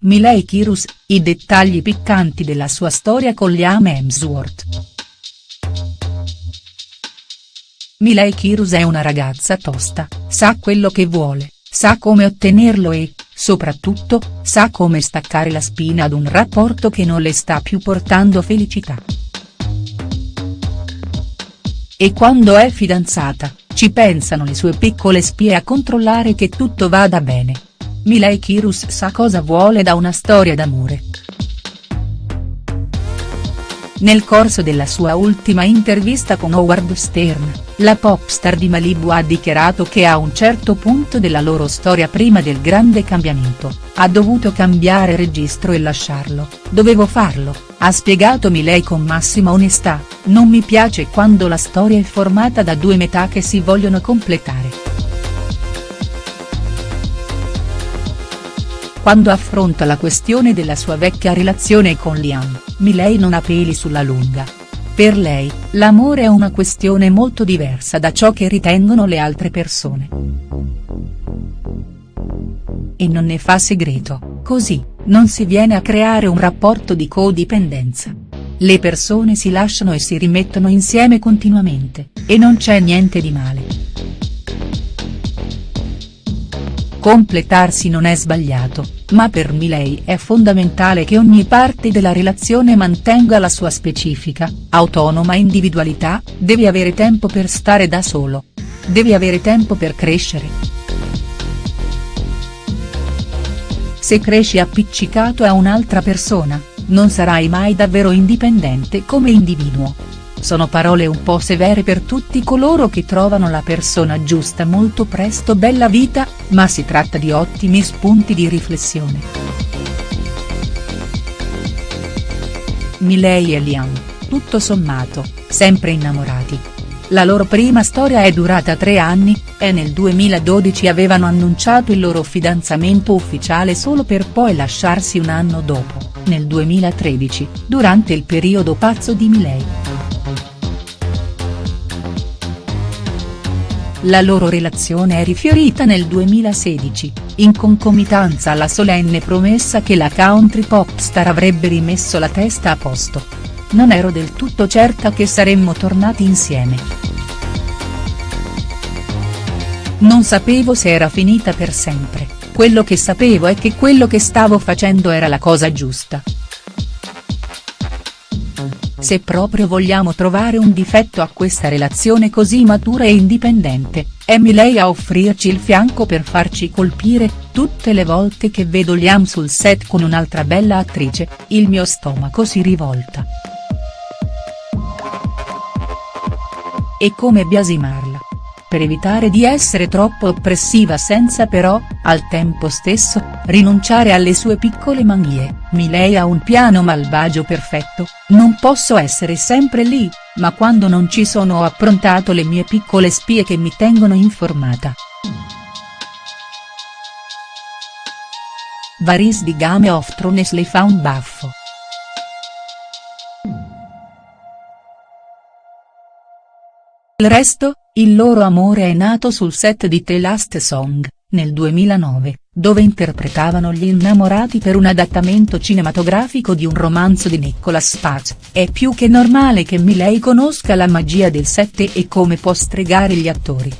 Miley Cyrus, i dettagli piccanti della sua storia con Liam Hemsworth. Miley Cyrus è una ragazza tosta, sa quello che vuole, sa come ottenerlo e, soprattutto, sa come staccare la spina ad un rapporto che non le sta più portando felicità. E quando è fidanzata, ci pensano le sue piccole spie a controllare che tutto vada bene. Miley Cyrus sa cosa vuole da una storia d'amore. Nel corso della sua ultima intervista con Howard Stern, la popstar di Malibu ha dichiarato che a un certo punto della loro storia prima del grande cambiamento, ha dovuto cambiare registro e lasciarlo, dovevo farlo, ha spiegato Miley con massima onestà, non mi piace quando la storia è formata da due metà che si vogliono completare. Quando affronta la questione della sua vecchia relazione con Liam, Miley non ha peli sulla lunga. Per lei, l'amore è una questione molto diversa da ciò che ritengono le altre persone. E non ne fa segreto, così, non si viene a creare un rapporto di codipendenza. Le persone si lasciano e si rimettono insieme continuamente, e non c'è niente di male. Completarsi non è sbagliato, ma per Milei è fondamentale che ogni parte della relazione mantenga la sua specifica, autonoma individualità, devi avere tempo per stare da solo. Devi avere tempo per crescere. Se cresci appiccicato a un'altra persona, non sarai mai davvero indipendente come individuo. Sono parole un po' severe per tutti coloro che trovano la persona giusta molto presto bella vita, ma si tratta di ottimi spunti di riflessione. Miley e Liam, tutto sommato, sempre innamorati. La loro prima storia è durata tre anni, e nel 2012 avevano annunciato il loro fidanzamento ufficiale solo per poi lasciarsi un anno dopo, nel 2013, durante il periodo pazzo di Miley. La loro relazione è rifiorita nel 2016, in concomitanza alla solenne promessa che la country pop star avrebbe rimesso la testa a posto. Non ero del tutto certa che saremmo tornati insieme. Non sapevo se era finita per sempre, quello che sapevo è che quello che stavo facendo era la cosa giusta. Se proprio vogliamo trovare un difetto a questa relazione così matura e indipendente, è Miley a offrirci il fianco per farci colpire, tutte le volte che vedo Liam sul set con un'altra bella attrice, il mio stomaco si rivolta. E come biasimarla? Per evitare di essere troppo oppressiva senza però, al tempo stesso, rinunciare alle sue piccole manie, Miley ha un piano malvagio perfetto, non posso essere sempre lì, ma quando non ci sono ho approntato le mie piccole spie che mi tengono informata. Varys di Game of Thrones le fa un baffo. Il resto, il loro amore è nato sul set di The Last Song, nel 2009, dove interpretavano gli innamorati per un adattamento cinematografico di un romanzo di Nicholas Sparks, è più che normale che Miley conosca la magia del set e come può stregare gli attori.